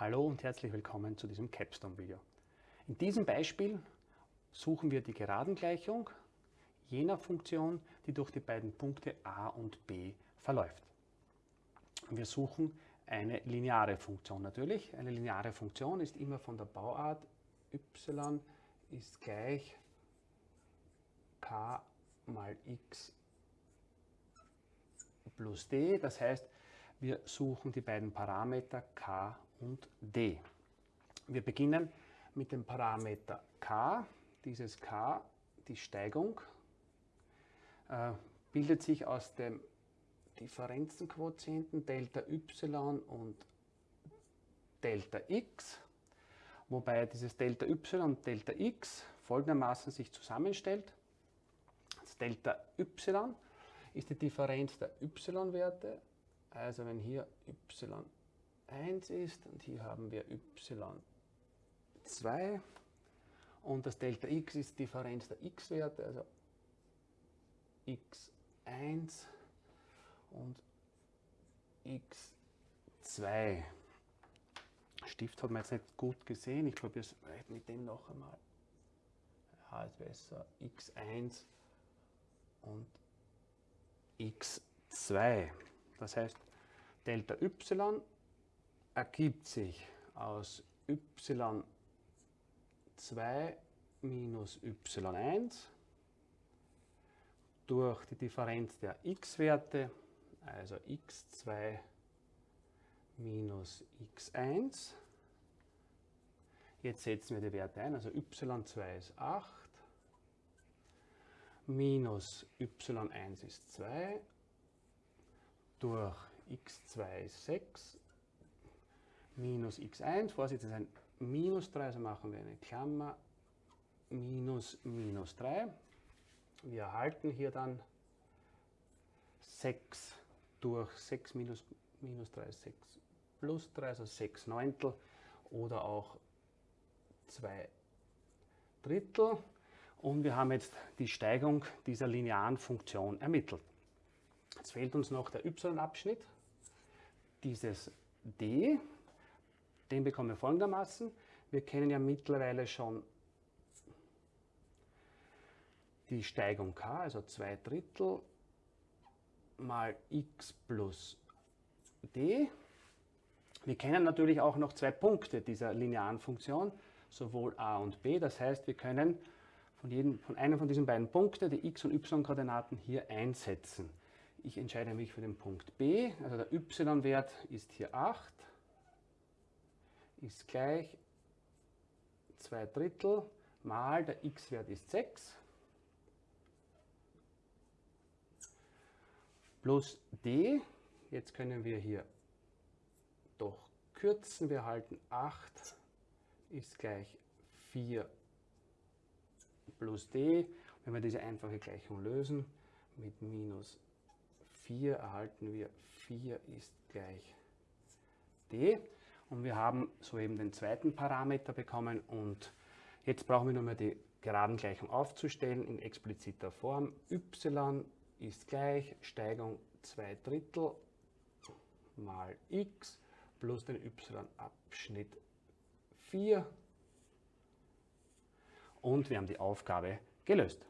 Hallo und herzlich willkommen zu diesem Capstone-Video. In diesem Beispiel suchen wir die Geradengleichung jener Funktion, die durch die beiden Punkte a und b verläuft. Wir suchen eine lineare Funktion natürlich. Eine lineare Funktion ist immer von der Bauart y ist gleich k mal x plus d. Das heißt, wir suchen die beiden Parameter k und d. Wir beginnen mit dem Parameter k. Dieses k, die Steigung, äh, bildet sich aus dem Differenzenquotienten Delta y und Delta x, wobei dieses Delta y und Delta x folgendermaßen sich zusammenstellt. Das Delta y ist die Differenz der y-Werte, also wenn hier y 1 ist und hier haben wir y2 und das Delta x ist Differenz der x-Werte, also x1 und x2. Stift hat man jetzt nicht gut gesehen, ich probiere es mit dem noch einmal. Ja, ist besser. x1 und x2. Das heißt, Delta y ergibt sich aus y2 minus y1 durch die Differenz der x-Werte, also x2 minus x1. Jetzt setzen wir die Werte ein, also y2 ist 8, minus y1 ist 2, durch x2 ist 6 minus x1, Vorsicht, das ist ein minus 3, also machen wir eine Klammer, minus minus 3. Wir erhalten hier dann 6 durch 6 minus, minus 3 ist 6 plus 3, also 6 Neuntel oder auch 2 Drittel. Und wir haben jetzt die Steigung dieser linearen Funktion ermittelt. Jetzt fehlt uns noch der y-Abschnitt, dieses d, den bekommen wir folgendermaßen. Wir kennen ja mittlerweile schon die Steigung k, also 2 Drittel mal x plus d. Wir kennen natürlich auch noch zwei Punkte dieser linearen Funktion, sowohl a und b. Das heißt, wir können von, jedem, von einem von diesen beiden Punkten die x- und y-Koordinaten hier einsetzen. Ich entscheide mich für den Punkt b, also der y-Wert ist hier 8 ist gleich 2 Drittel mal der x-Wert ist 6 plus d. Jetzt können wir hier doch kürzen. Wir halten 8 ist gleich 4 plus d. Wenn wir diese einfache Gleichung lösen, mit minus 4 erhalten wir 4 ist gleich d. Und wir haben soeben den zweiten Parameter bekommen und jetzt brauchen wir nur mehr die Geradengleichung aufzustellen in expliziter Form. y ist gleich Steigung 2 Drittel mal x plus den y-Abschnitt 4 und wir haben die Aufgabe gelöst.